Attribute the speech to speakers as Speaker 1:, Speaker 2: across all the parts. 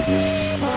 Speaker 1: Hmm.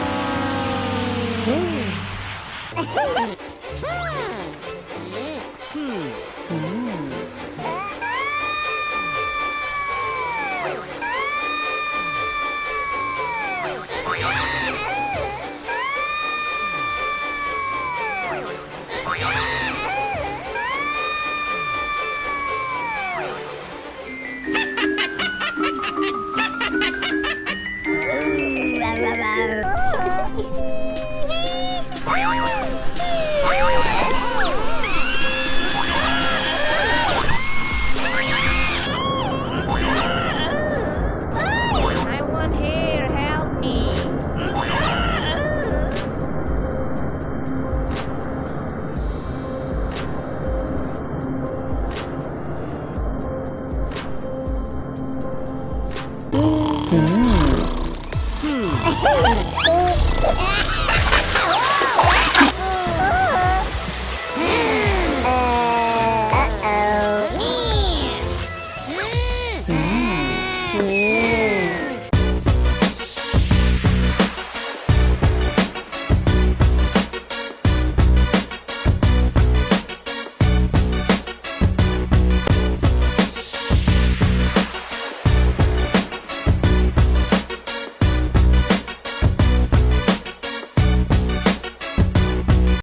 Speaker 1: 嗯嗯嗯